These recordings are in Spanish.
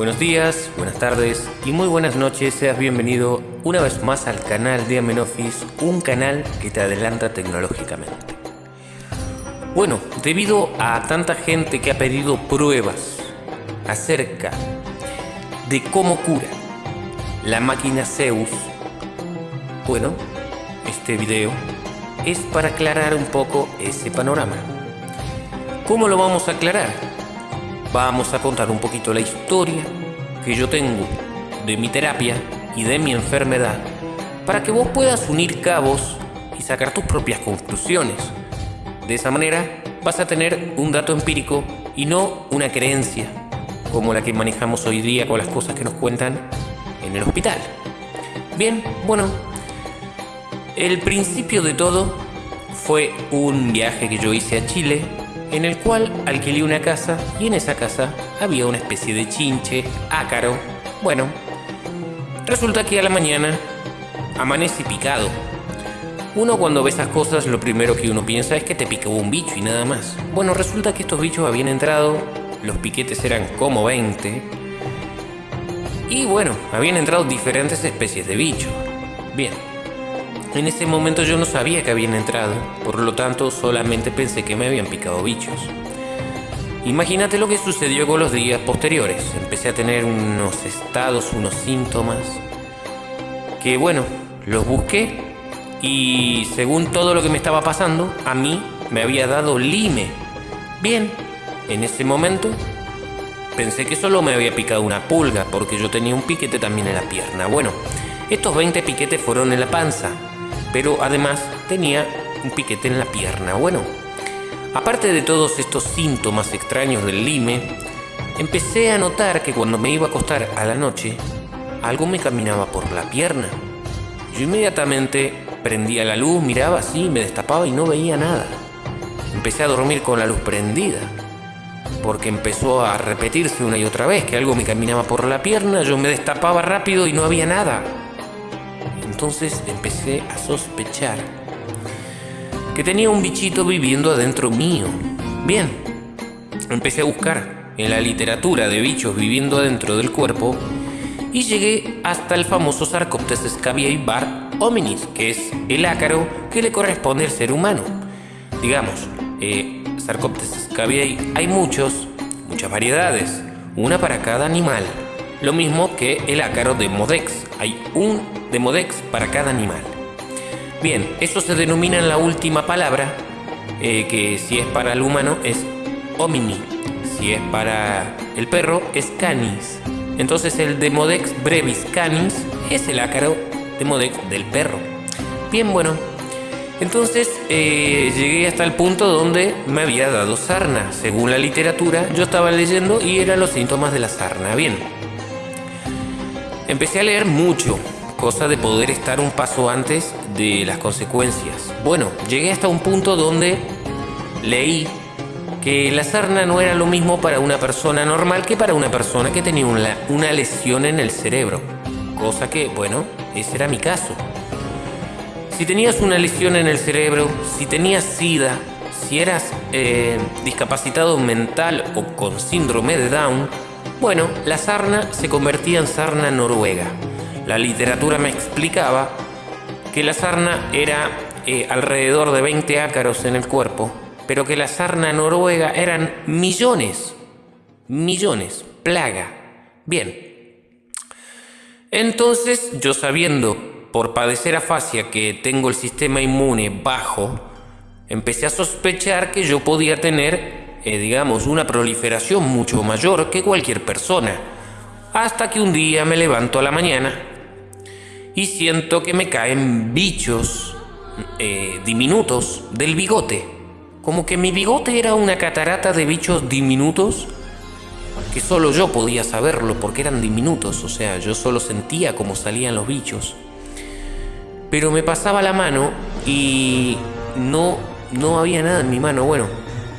Buenos días, buenas tardes y muy buenas noches. Seas bienvenido una vez más al canal de Amenofis, un canal que te adelanta tecnológicamente. Bueno, debido a tanta gente que ha pedido pruebas acerca de cómo cura la máquina Zeus, bueno, este video es para aclarar un poco ese panorama. ¿Cómo lo vamos a aclarar? Vamos a contar un poquito la historia que yo tengo de mi terapia y de mi enfermedad para que vos puedas unir cabos y sacar tus propias conclusiones. De esa manera vas a tener un dato empírico y no una creencia como la que manejamos hoy día con las cosas que nos cuentan en el hospital. Bien, bueno, el principio de todo fue un viaje que yo hice a Chile en el cual alquilé una casa y en esa casa había una especie de chinche, ácaro. Bueno, resulta que a la mañana amanece picado. Uno cuando ve esas cosas lo primero que uno piensa es que te picó un bicho y nada más. Bueno, resulta que estos bichos habían entrado, los piquetes eran como 20. Y bueno, habían entrado diferentes especies de bichos. Bien, en ese momento yo no sabía que habían entrado, por lo tanto solamente pensé que me habían picado bichos. Imagínate lo que sucedió con los días posteriores. Empecé a tener unos estados, unos síntomas, que bueno, los busqué y según todo lo que me estaba pasando, a mí me había dado lime. Bien, en ese momento pensé que solo me había picado una pulga porque yo tenía un piquete también en la pierna. Bueno, estos 20 piquetes fueron en la panza, pero además tenía un piquete en la pierna. Bueno, aparte de todos estos síntomas extraños del lime, empecé a notar que cuando me iba a acostar a la noche, algo me caminaba por la pierna. Yo inmediatamente prendía la luz, miraba así, me destapaba y no veía nada. Empecé a dormir con la luz prendida, porque empezó a repetirse una y otra vez que algo me caminaba por la pierna, yo me destapaba rápido y no había nada. Entonces empecé a sospechar que tenía un bichito viviendo adentro mío. Bien, empecé a buscar en la literatura de bichos viviendo adentro del cuerpo y llegué hasta el famoso Sarcoptes scabiei bar hominis, que es el ácaro que le corresponde al ser humano. Digamos, eh, Sarcoptes scabiei hay muchos, muchas variedades, una para cada animal. Lo mismo que el ácaro de Modex, hay un Demodex para cada animal. Bien, eso se denomina en la última palabra, eh, que si es para el humano es homini, si es para el perro es canis. Entonces el Demodex brevis canis es el ácaro Demodex del perro. Bien, bueno, entonces eh, llegué hasta el punto donde me había dado sarna. Según la literatura, yo estaba leyendo y eran los síntomas de la sarna. Bien, empecé a leer mucho, cosa de poder estar un paso antes de las consecuencias. Bueno, llegué hasta un punto donde leí que la sarna no era lo mismo para una persona normal que para una persona que tenía una, una lesión en el cerebro. Cosa que, bueno, ese era mi caso. Si tenías una lesión en el cerebro, si tenías SIDA, si eras eh, discapacitado mental o con síndrome de Down, bueno, la sarna se convertía en sarna noruega. La literatura me explicaba que la sarna era eh, alrededor de 20 ácaros en el cuerpo, pero que la sarna noruega eran millones, millones, plaga. Bien. Entonces, yo sabiendo por padecer afasia que tengo el sistema inmune bajo, empecé a sospechar que yo podía tener, eh, digamos, una proliferación mucho mayor que cualquier persona. Hasta que un día me levanto a la mañana y siento que me caen bichos eh, diminutos del bigote. Como que mi bigote era una catarata de bichos diminutos que solo yo podía saberlo porque eran diminutos, o sea, yo solo sentía cómo salían los bichos. Pero me pasaba la mano y no, no había nada en mi mano. Bueno,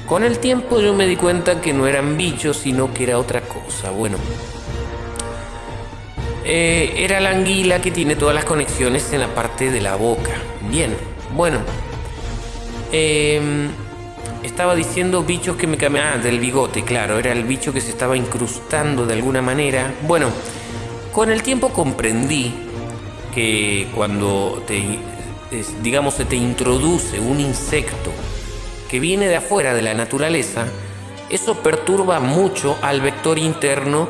con el tiempo yo me di cuenta que no eran bichos, sino que era otra cosa. Bueno, eh, era la anguila que tiene todas las conexiones en la parte de la boca. Bien, bueno. Em, estaba diciendo bichos que me cambiaban. Ah, del bigote, claro, era el bicho que se estaba incrustando de alguna manera. Bueno, con el tiempo comprendí que cuando te, digamos, se te introduce un insecto que viene de afuera de la naturaleza, eso perturba mucho al vector interno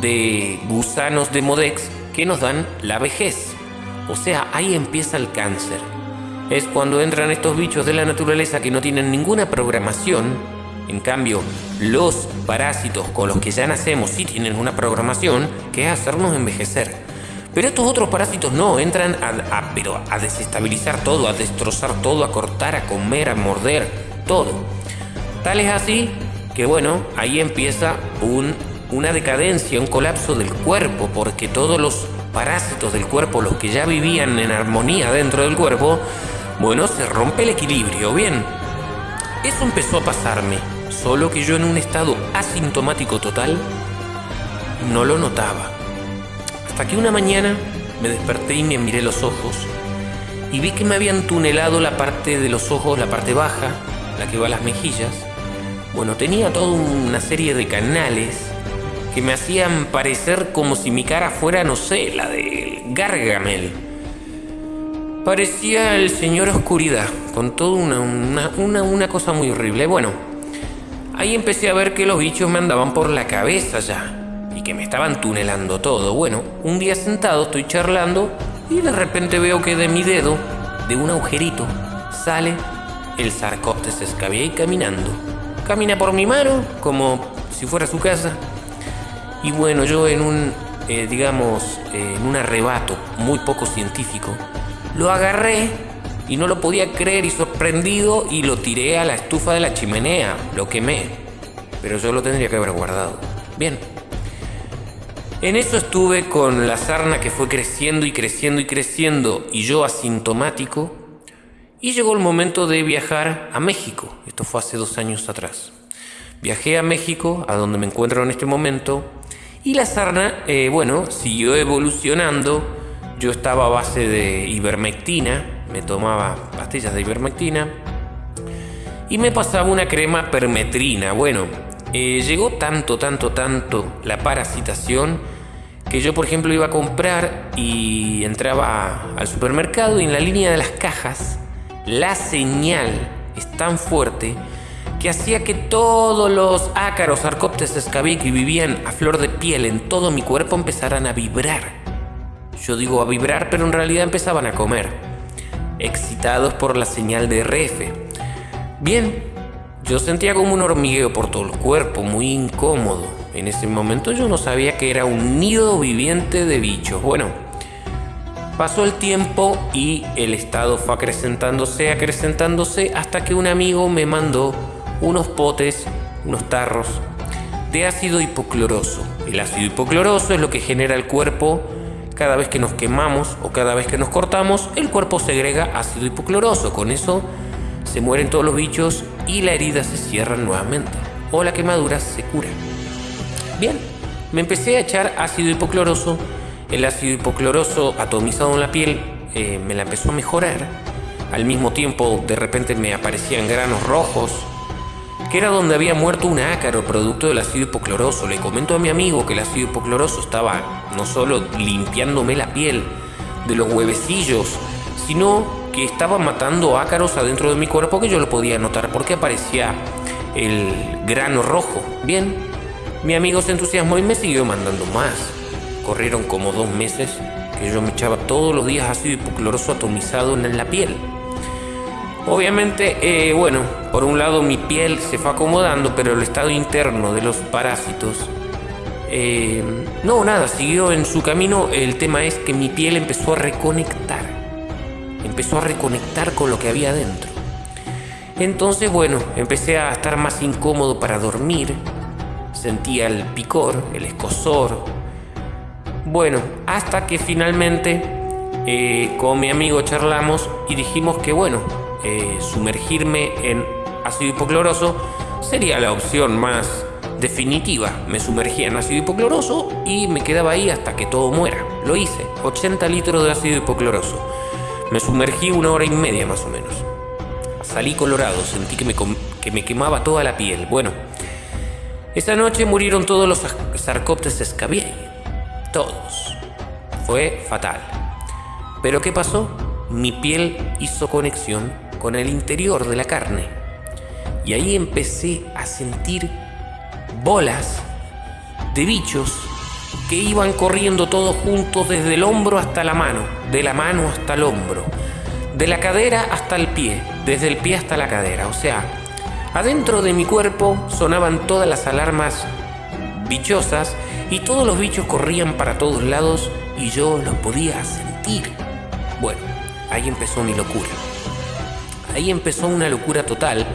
de gusanos de Modex que nos dan la vejez. O sea, ahí empieza el cáncer. Es cuando entran estos bichos de la naturaleza que no tienen ninguna programación. En cambio, los parásitos con los que ya nacemos sí tienen una programación que es hacernos envejecer. Pero estos otros parásitos no, entran a, a desestabilizar todo, a destrozar todo, a cortar, a comer, a morder, todo. Tal es así que bueno, ahí empieza un, una decadencia, un colapso del cuerpo, porque todos los parásitos del cuerpo, los que ya vivían en armonía dentro del cuerpo, bueno, se rompe el equilibrio. Bien, eso empezó a pasarme, solo que yo en un estado asintomático total no lo notaba. Hasta que una mañana me desperté y me miré los ojos y vi que me habían tunelado la parte de los ojos, la parte baja, la que va a las mejillas. Bueno, tenía toda una serie de canales que me hacían parecer como si mi cara fuera, no sé, la de Gargamel. Parecía el señor Oscuridad, con toda una, una, una, cosa muy horrible. Bueno, ahí empecé a ver que los bichos me andaban por la cabeza ya y que me estaban tunelando todo. Bueno, un día sentado estoy charlando y de repente veo que de mi dedo, de un agujerito, sale el Sarcoptes escabiei caminando. Camina por mi mano como si fuera su casa y bueno, yo en un, eh, digamos, en un arrebato muy poco científico, lo agarré y no lo podía creer y sorprendido y lo tiré a la estufa de la chimenea, lo quemé. Pero yo lo tendría que haber guardado. Bien. En eso estuve con la sarna que fue creciendo y creciendo y creciendo y yo asintomático. Y llegó el momento de viajar a México. Esto fue hace dos años atrás. Viajé a México, a donde me encuentro en este momento, y la sarna, eh, bueno, siguió evolucionando. Yo estaba a base de ivermectina, me tomaba pastillas de ivermectina y me pasaba una crema permetrina. Bueno, eh, llegó tanto, tanto, tanto la parasitación que yo, por ejemplo, iba a comprar y entraba al supermercado y en la línea de las cajas la señal es tan fuerte que hacía que todos los ácaros Arcoptes escabic que vivían a flor de piel en todo mi cuerpo empezaran a vibrar. Yo digo a vibrar, pero en realidad empezaban a comer, excitados por la señal de RF. Bien, yo sentía como un hormigueo por todo el cuerpo, muy incómodo. En ese momento yo no sabía que era un nido viviente de bichos. Bueno, pasó el tiempo y el estado fue acrecentándose, acrecentándose, hasta que un amigo me mandó unos potes, unos tarros de ácido hipocloroso. El ácido hipocloroso es lo que genera el cuerpo cada vez que nos quemamos o cada vez que nos cortamos, el cuerpo segrega ácido hipocloroso. Con eso se mueren todos los bichos y la herida se cierra nuevamente o la quemadura se cura. Bien, me empecé a echar ácido hipocloroso. El ácido hipocloroso atomizado en la piel eh, me la empezó a mejorar. Al mismo tiempo, de repente me aparecían granos rojos que era donde había muerto un ácaro producto del ácido hipocloroso. Le comento a mi amigo que el ácido hipocloroso estaba no solo limpiándome la piel de los huevecillos, sino que estaba matando ácaros adentro de mi cuerpo que yo lo podía notar porque aparecía el grano rojo. Bien, mi amigo se entusiasmó y me siguió mandando más. Corrieron como dos meses que yo me echaba todos los días ácido hipocloroso atomizado en la piel. Obviamente, eh, bueno, por un lado mi piel se fue acomodando, pero el estado interno de los parásitos, eh, no, nada, siguió en su camino. El tema es que mi piel empezó a reconectar, empezó a reconectar con lo que había dentro. Entonces, bueno, empecé a estar más incómodo para dormir, sentía el picor, el escosor. Bueno, hasta que finalmente eh, con mi amigo charlamos y dijimos que bueno, eh, sumergirme en ácido hipocloroso sería la opción más definitiva. Me sumergía en ácido hipocloroso y me quedaba ahí hasta que todo muera. Lo hice, 80 litros de ácido hipocloroso. Me sumergí una hora y media más o menos. salí colorado, sentí que me, que me quemaba toda la piel. Bueno, esa noche murieron todos los Sarcoptes escabiei. Todos. Fue fatal. Pero ¿qué pasó? Mi piel hizo conexión con el interior de la carne. Y ahí empecé a sentir bolas de bichos que iban corriendo todos juntos desde el hombro hasta la mano, de la mano hasta el hombro, de la cadera hasta el pie, desde el pie hasta la cadera. O sea, adentro de mi cuerpo sonaban todas las alarmas bichosas y todos los bichos corrían para todos lados y yo los podía sentir. Bueno, ahí empezó mi locura. Ahí empezó una locura total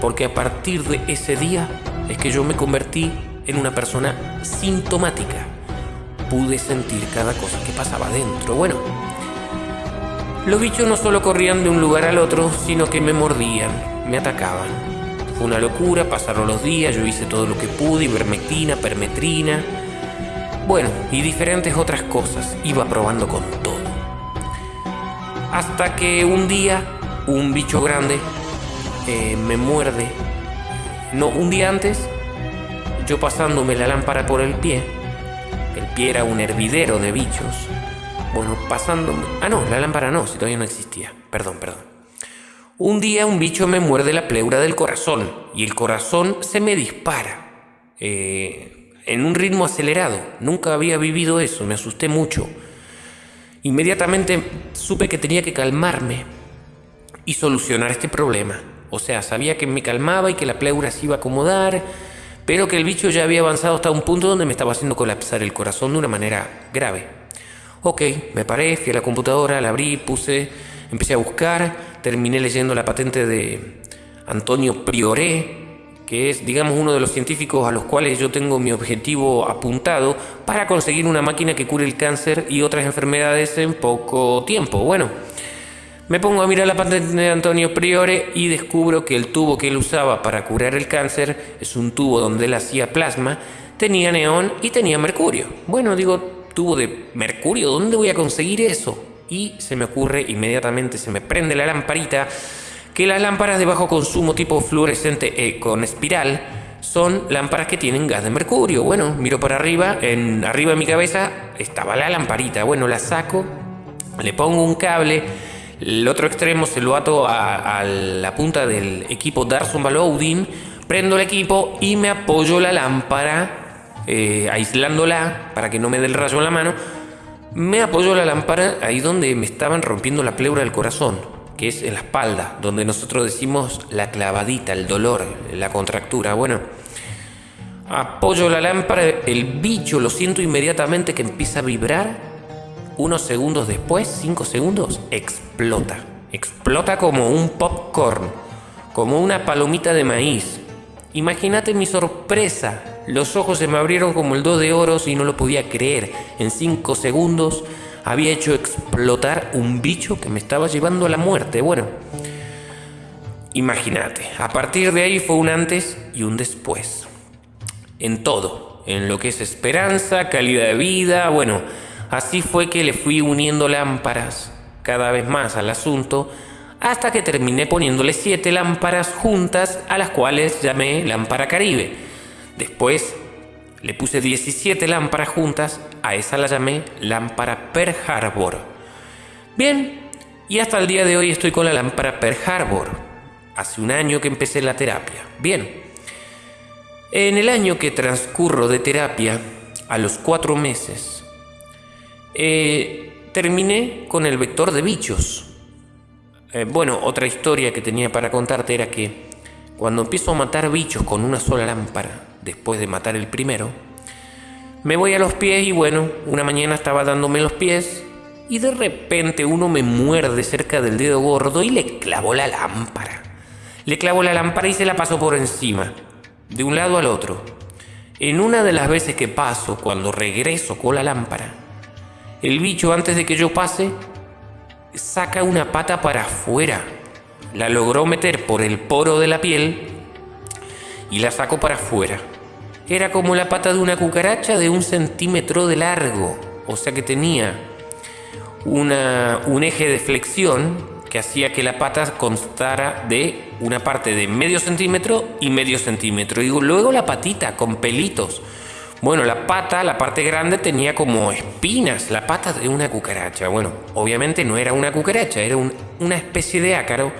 porque a partir de ese día es que yo me convertí en una persona sintomática. Pude sentir cada cosa que pasaba dentro. Bueno, los bichos no solo corrían de un lugar al otro, sino que me mordían, me atacaban. Fue una locura, pasaron los días, yo hice todo lo que pude, ivermectina, permetrina, bueno, y diferentes otras cosas, iba probando con todo. Hasta que un día, un bicho grande eh, me muerde. No, un día antes yo pasándome la lámpara por el pie. El pie era un hervidero de bichos. Bueno, pasándome... Ah, no, la lámpara no, si todavía no existía. Perdón, perdón. Un día un bicho me muerde la pleura del corazón y el corazón se me dispara. Eh, en un ritmo acelerado. Nunca había vivido eso, me asusté mucho. Inmediatamente supe que tenía que calmarme y solucionar este problema. O sea, sabía que me calmaba y que la pleura se iba a acomodar pero que el bicho ya había avanzado hasta un punto donde me estaba haciendo colapsar el corazón de una manera grave. Ok, me paré, fui a la computadora, la abrí, puse, empecé a buscar, terminé leyendo la patente de Antonio Prioré, que es, digamos, uno de los científicos a los cuales yo tengo mi objetivo apuntado para conseguir una máquina que cure el cáncer y otras enfermedades en poco tiempo. Bueno, me pongo a mirar la patente de Antonio Priore y descubro que el tubo que él usaba para curar el cáncer es un tubo donde él hacía plasma, tenía neón y tenía mercurio. Bueno, digo, tubo de mercurio, ¿dónde voy a conseguir eso? Y se me ocurre inmediatamente, se me prende la lamparita, que las lámparas de bajo consumo tipo fluorescente con espiral son lámparas que tienen gas de mercurio. Bueno, miro para arriba, en arriba de mi cabeza estaba la lamparita. Bueno, la saco, le pongo un cable el otro extremo se lo ato a, la punta del equipo Darson Loading, prendo el equipo y me apoyo la lámpara, eh, aislándola para que no me dé el rayo en la mano. Me apoyo la lámpara ahí donde me estaban rompiendo la pleura del corazón, que es en la espalda, donde nosotros decimos la clavadita, el dolor, la contractura. Bueno, apoyo la lámpara, el bicho lo siento inmediatamente que empieza a vibrar unos segundos después, cinco segundos, explota. Explota como un popcorn, como una palomita de maíz. Imagínate mi sorpresa. Los ojos se me abrieron como el dos de oros y no lo podía creer. En cinco segundos había hecho explotar un bicho que me estaba llevando a la muerte. Bueno, imagínate. A partir de ahí fue un antes y un después. En todo. En lo que es esperanza, calidad de vida, bueno Así fue que le fui uniendo lámparas cada vez más al asunto hasta que terminé poniéndole siete lámparas juntas a las cuales llamé lámpara Caribe. Después le puse 17 lámparas juntas, a esa la llamé lámpara Per Harbor. Bien, y hasta el día de hoy estoy con la lámpara Per Harbor. Hace un año que empecé la terapia. Bien, en el año que transcurro de terapia, a los cuatro meses, eh, terminé con el vector de bichos. Eh, bueno, otra historia que tenía para contarte era que cuando empiezo a matar bichos con una sola lámpara, después de matar el primero, me voy a los pies y bueno, una mañana estaba dándome los pies y de repente uno me muerde cerca del dedo gordo y le clavo la lámpara. Le clavo la lámpara y se la paso por encima, de un lado al otro. En una de las veces que paso, cuando regreso con la lámpara, el bicho, antes de que yo pase, saca una pata para afuera. La logró meter por el poro de la piel y la sacó para afuera. Era como la pata de una cucaracha de un centímetro de largo. O sea que tenía una, un eje de flexión que hacía que la pata constara de una parte de medio centímetro y medio centímetro. Y luego la patita con pelitos. Bueno, la pata, la parte grande tenía como espinas, la pata de una cucaracha. Bueno, obviamente no era una cucaracha, era una especie de ácaro,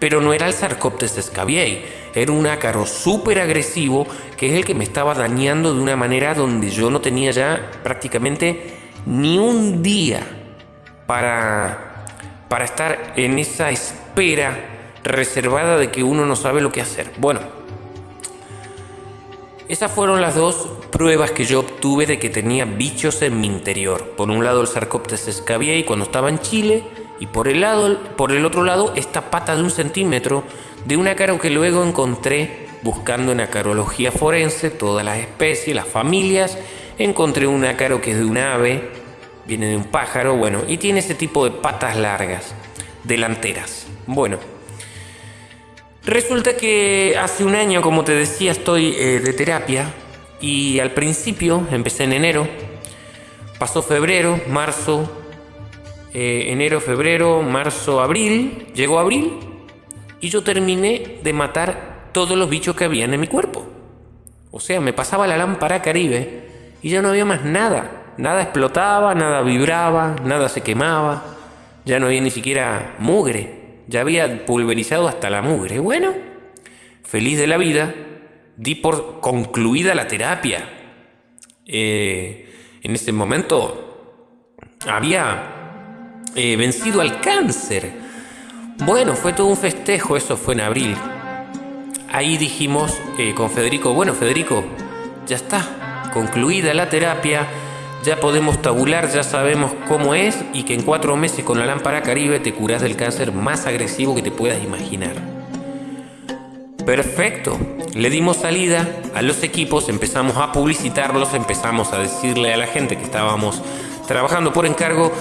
pero no era el Sarcoptes scabiei, era un ácaro súper agresivo que es el que me estaba dañando de una manera donde yo no tenía ya prácticamente ni un día para, para estar en esa espera reservada de que uno no sabe lo que hacer. Bueno, esas fueron las dos pruebas que yo obtuve de que tenía bichos en mi interior. Por un lado el Sarcoptes scabiei cuando estaba en Chile y por el, lado, por el otro lado esta pata de un centímetro de un ácaro que luego encontré buscando en acarología forense todas las especies, las familias. Encontré un ácaro que es de un ave, viene de un pájaro, bueno, y tiene ese tipo de patas largas, delanteras. Bueno, resulta que hace un año, como te decía, estoy eh, de terapia y al principio empecé en enero, pasó febrero, marzo, eh, enero, febrero, marzo, abril, llegó abril y yo terminé de matar todos los bichos que habían en mi cuerpo. O sea, me pasaba la lámpara caribe y ya no había más nada. Nada explotaba, nada vibraba, nada se quemaba, ya no había ni siquiera mugre, ya había pulverizado hasta la mugre. Bueno, feliz de la vida, di por concluida la terapia. Eh, en ese momento había eh, vencido al cáncer. Bueno, fue todo un festejo, eso fue en abril. Ahí dijimos eh, con Federico, bueno Federico, ya está, concluida la terapia, ya podemos tabular, ya sabemos cómo es y que en cuatro meses con la lámpara Caribe te curas del cáncer más agresivo que te puedas imaginar. Perfecto, le dimos salida a los equipos, empezamos a publicitarlos, empezamos a decirle a la gente que estábamos trabajando por encargo,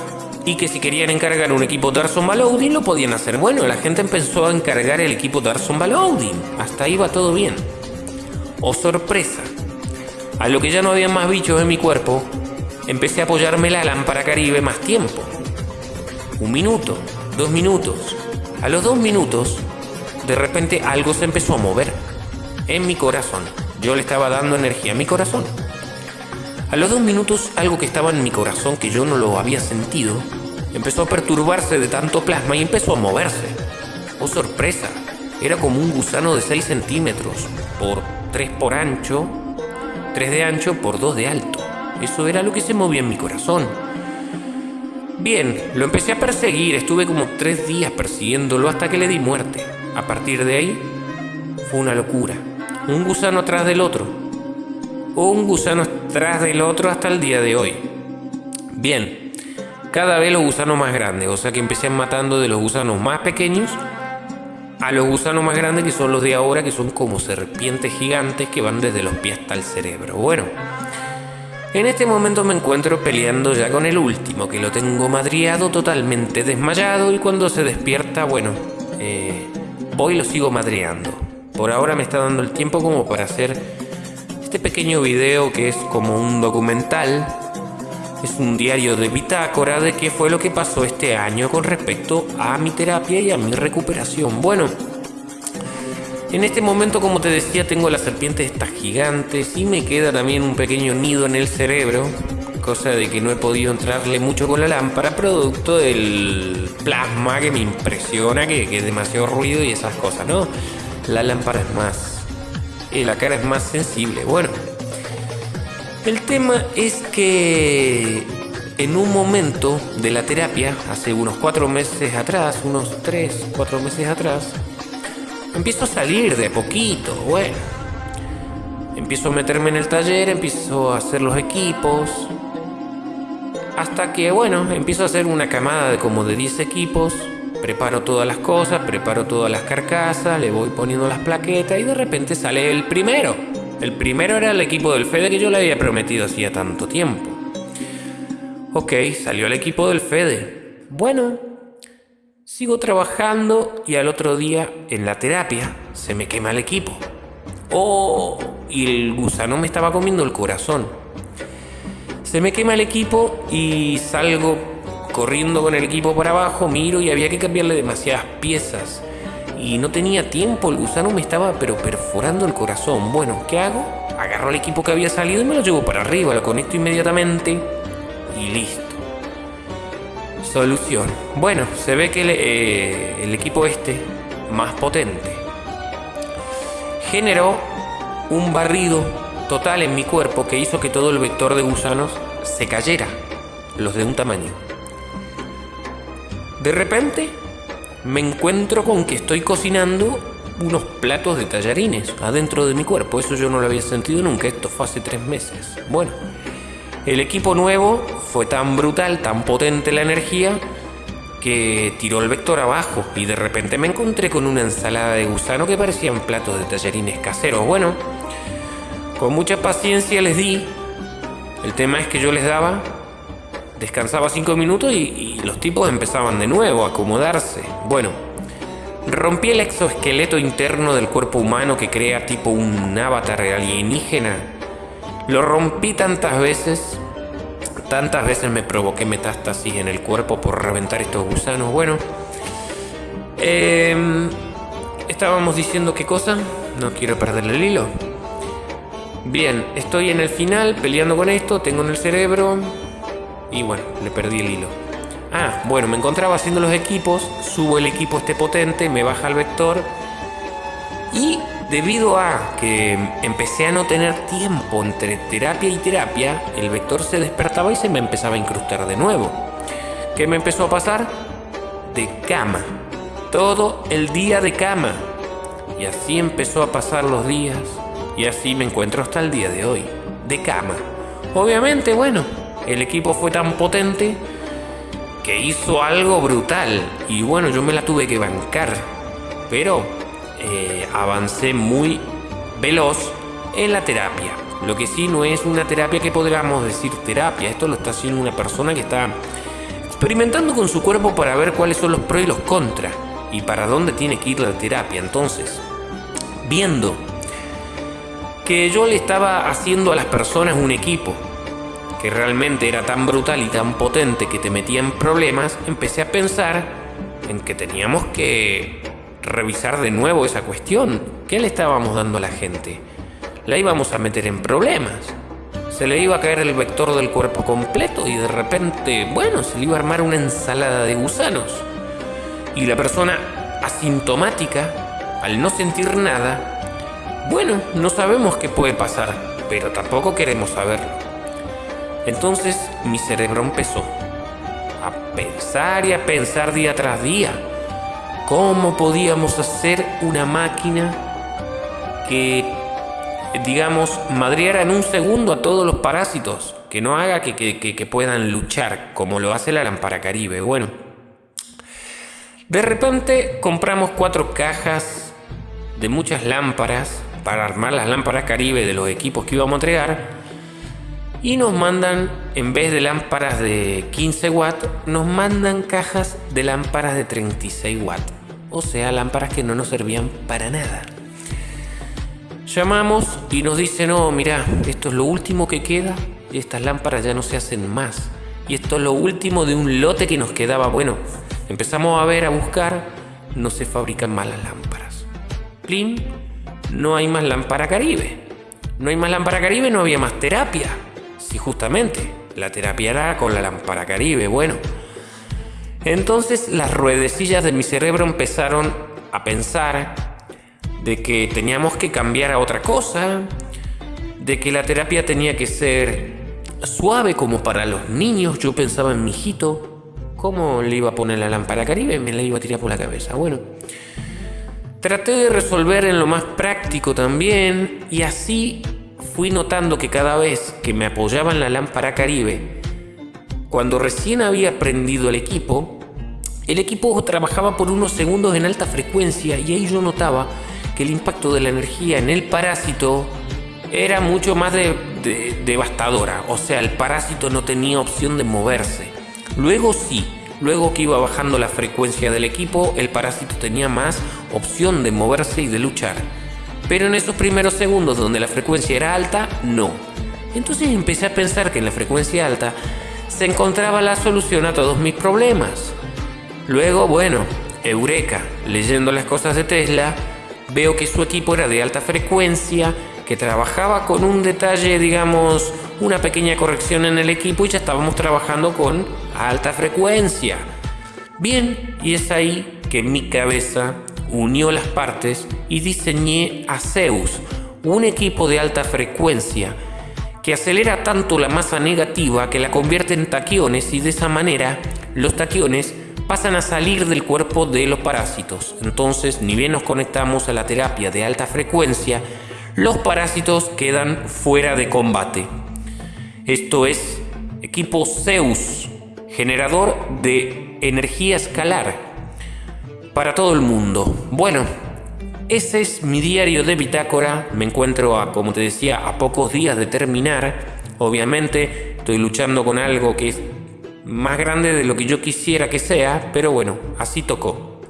y que si querían encargar un equipo Darson Baloudin lo podían hacer. Bueno, la gente empezó a encargar el equipo Darson Baloudin. Hasta ahí va todo bien. Oh sorpresa. A lo que ya no había más bichos en mi cuerpo, empecé a apoyarme la lámpara caribe más tiempo. Un minuto, dos minutos. A los dos minutos, de repente algo se empezó a mover en mi corazón. Yo le estaba dando energía a mi corazón. A los dos minutos algo que estaba en mi corazón que yo no lo había sentido empezó a perturbarse de tanto plasma y empezó a moverse. Oh sorpresa, era como un gusano de 6 centímetros por 3 por ancho, 3 de ancho por 2 de alto. Eso era lo que se movía en mi corazón. Bien, lo empecé a perseguir, estuve como 3 días persiguiéndolo hasta que le di muerte. A partir de ahí, fue una locura. Un gusano atrás del otro un gusano tras del otro hasta el día de hoy. Bien, cada vez los gusanos más grandes, o sea que empecé matando de los gusanos más pequeños a los gusanos más grandes que son los de ahora, que son como serpientes gigantes que van desde los pies hasta el cerebro. Bueno, en este momento me encuentro peleando ya con el último, que lo tengo madriado totalmente desmayado y cuando se despierta, bueno, eh, hoy lo sigo madreando. Por ahora me está dando el tiempo como para hacer este pequeño video que es como un documental es un diario de bitácora de qué fue lo que pasó este año con respecto a mi terapia y a mi recuperación. Bueno, en este momento, como te decía, tengo las serpientes estas gigantes y me queda también un pequeño nido en el cerebro, cosa de que no he podido entrarle mucho con la lámpara, producto del plasma que me impresiona, que, que es demasiado ruido y esas cosas, ¿no? La lámpara es más y la cara es más sensible. Bueno, el tema es que en un momento de la terapia, hace unos cuatro meses atrás, unos tres, cuatro meses atrás, empiezo a salir de poquito, bueno. Empiezo a meterme en el taller, empiezo a hacer los equipos, hasta que, bueno, empiezo a hacer una camada de como de 10 equipos, Preparo todas las cosas, preparo todas las carcasas, le voy poniendo las plaquetas y de repente sale el primero. El primero era el equipo del Fede que yo le había prometido hacía tanto tiempo. Ok, salió el equipo del Fede. Bueno, sigo trabajando y al otro día en la terapia se me quema el equipo. Oh, y el gusano me estaba comiendo el corazón. Se me quema el equipo y salgo corriendo con el equipo para abajo, miro y había que cambiarle demasiadas piezas. Y no tenía tiempo, el gusano me estaba pero perforando el corazón. Bueno, ¿qué hago? Agarro el equipo que había salido y me lo llevo para arriba, lo conecto inmediatamente y listo. Solución. Bueno, se ve que eh, el equipo este, más potente, generó un barrido total en mi cuerpo que hizo que todo el vector de gusanos se cayera, los de un tamaño. De repente me encuentro con que estoy cocinando unos platos de tallarines adentro de mi cuerpo. Eso yo no lo había sentido nunca. Esto fue hace tres meses. Bueno, el equipo nuevo fue tan brutal, tan potente la energía, que tiró el vector abajo y de repente me encontré con una ensalada de gusano que parecían platos de tallarines caseros. Bueno, con mucha paciencia les di. El tema es que yo les daba, descansaba cinco minutos y, y los tipos empezaban de nuevo a acomodarse. Bueno, rompí el exoesqueleto interno del cuerpo humano que crea tipo un avatar alienígena. Lo rompí tantas veces Tantas veces me provoqué metástasis en el cuerpo por reventar estos gusanos. Bueno, em, estábamos diciendo qué cosa. No quiero perder el hilo. Bien, estoy en el final peleando con esto, tengo en el cerebro y bueno, le perdí el hilo. Ah, bueno, me encontraba haciendo los equipos, subo el equipo este potente, me baja el vector y Debido a que empecé a no tener tiempo entre terapia y terapia, el vector se despertaba y se me empezaba a incrustar de nuevo. ¿Qué me empezó a pasar? De cama. Todo el día de cama. Y así empezó a pasar los días. Y así me encuentro hasta el día de hoy. De cama. Obviamente, bueno, el equipo fue tan potente que hizo algo brutal. Y bueno, yo me la tuve que bancar. Pero eh, avancé muy veloz en la terapia. Lo que sí no es una terapia que podríamos decir terapia. Esto lo está haciendo una persona que está experimentando con su cuerpo para ver cuáles son los pros y los contras y para dónde tiene que ir la terapia. Entonces, viendo que yo le estaba haciendo a las personas un equipo que realmente era tan brutal y tan potente que te metía en problemas, empecé a pensar en que teníamos que revisar de nuevo esa cuestión. ¿Qué le estábamos dando a la gente? La íbamos a meter en problemas. Se le iba a caer el vector del cuerpo completo y de repente, bueno, se le iba a armar una ensalada de gusanos. Y la persona asintomática, al no sentir nada, bueno, no sabemos qué puede pasar, pero tampoco queremos saberlo. Entonces mi cerebro empezó a pensar y a pensar día tras día ¿Cómo podíamos hacer una máquina que, digamos, madriara en un segundo a todos los parásitos? Que no haga que, que puedan luchar como lo hace la lámpara caribe. Bueno, de repente compramos cuatro cajas de muchas lámparas para armar las lámparas caribe de los equipos que íbamos a entregar y nos mandan, en vez de lámparas de 15 watts, nos mandan cajas de lámparas de 36 watts o sea, lámparas que no nos servían para nada. Llamamos y nos dicen, no, mira, esto es lo último que queda y estas lámparas ya no se hacen más. Y esto es lo último de un lote que nos quedaba. Bueno, empezamos a ver, a buscar, no se fabrican más las lámparas. Plim, no hay más lámpara caribe. No hay más lámpara caribe, no había más terapia. Sí, justamente, la terapia era con la lámpara caribe. Bueno, entonces las ruedecillas de mi cerebro empezaron a pensar de que teníamos que cambiar a otra cosa, de que la terapia tenía que ser suave como para los niños. Yo pensaba en mi hijito, ¿cómo le iba a poner la lámpara caribe? Me la iba a tirar por la cabeza. Bueno, traté de resolver en lo más práctico también y así fui notando que cada vez que me apoyaban la lámpara caribe, cuando recién había prendido el equipo, el equipo trabajaba por unos segundos en alta frecuencia y ahí yo notaba que el impacto de la energía en el parásito era mucho más devastadora. O sea, el parásito no tenía opción de moverse. Luego sí, luego que iba bajando la frecuencia del equipo, el parásito tenía más opción de moverse y de luchar. Pero en esos primeros segundos donde la frecuencia era alta, no. Entonces empecé a pensar que en la frecuencia alta se encontraba la solución a todos mis problemas. Luego, bueno, Eureka, leyendo las cosas de Tesla, veo que su equipo era de alta frecuencia, que trabajaba con un detalle, digamos, una pequeña corrección en el equipo y ya estábamos trabajando con alta frecuencia. Bien, y es ahí que mi cabeza unió las partes y diseñé a Zeus, un equipo de alta frecuencia que acelera tanto la masa negativa que la convierte en taquiones y de esa manera los taquiones pasan a salir del cuerpo de los parásitos. Entonces, ni bien nos conectamos a la terapia de alta frecuencia, los parásitos quedan fuera de combate. Esto es equipo Zeus, generador de energía escalar para todo el mundo. Bueno, ese es mi diario de bitácora. Me encuentro, a, como te decía, a pocos días de terminar. Obviamente estoy luchando con algo que es más grande de lo que yo quisiera que sea, pero bueno, así tocó.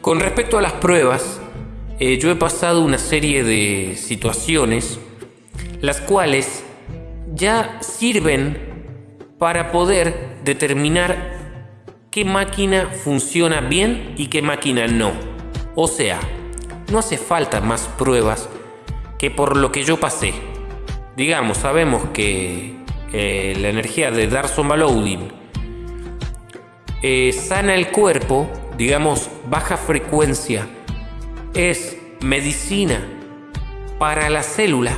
Con respecto a las pruebas, eh, yo he pasado una serie de situaciones las cuales ya sirven para poder determinar qué máquina funciona bien y qué máquina no. O sea, no hace falta más pruebas que por lo que yo pasé. Digamos, sabemos que eh, la energía de Darson Loading eh, sana el cuerpo, digamos, baja frecuencia, es medicina para la célula.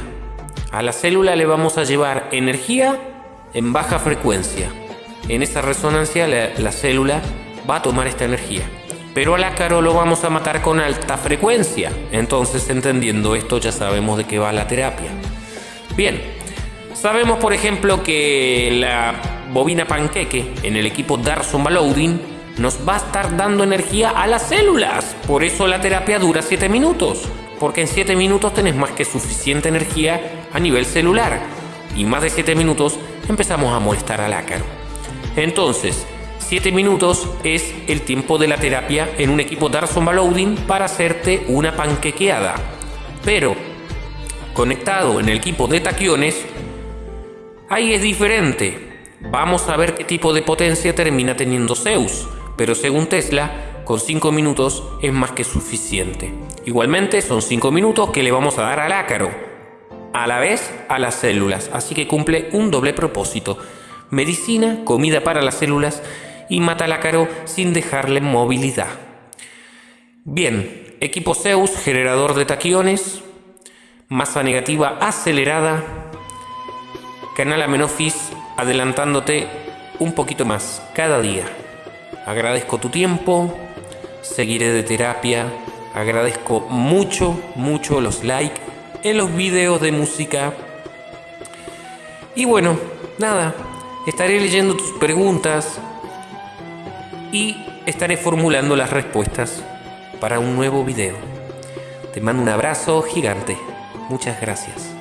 A la célula le vamos a llevar energía en baja frecuencia. En esa resonancia la célula va a tomar esta energía pero al ácaro lo vamos a matar con alta frecuencia. Entonces, entendiendo esto, ya sabemos de qué va la terapia. Bien, sabemos por ejemplo que la bobina panqueque en el equipo Darson Loading nos va a estar dando energía a las células. Por eso la terapia dura 7 minutos, porque en 7 minutos tenés más que suficiente energía a nivel celular. Y más de 7 minutos empezamos a molestar al ácaro. Entonces, 7 minutos es el tiempo de la terapia en un equipo Darson Loading para hacerte una panquequeada. Pero conectado en el equipo de taquiones, ahí es diferente. Vamos a ver qué tipo de potencia termina teniendo Zeus, pero según Tesla, con 5 minutos es más que suficiente. Igualmente son 5 minutos que le vamos a dar al ácaro, a la vez a las células, así que cumple un doble propósito. Medicina, comida para las células y mata al ácaro sin dejarle movilidad. Bien, equipo Zeus, generador de taquiones, masa negativa acelerada, canal Amenofis adelantándote un poquito más cada día. Agradezco tu tiempo, seguiré de terapia, agradezco mucho, mucho los likes en los videos de música. Y bueno, nada, estaré leyendo tus preguntas, y estaré formulando las respuestas para un nuevo video. Te mando un abrazo gigante. Muchas gracias.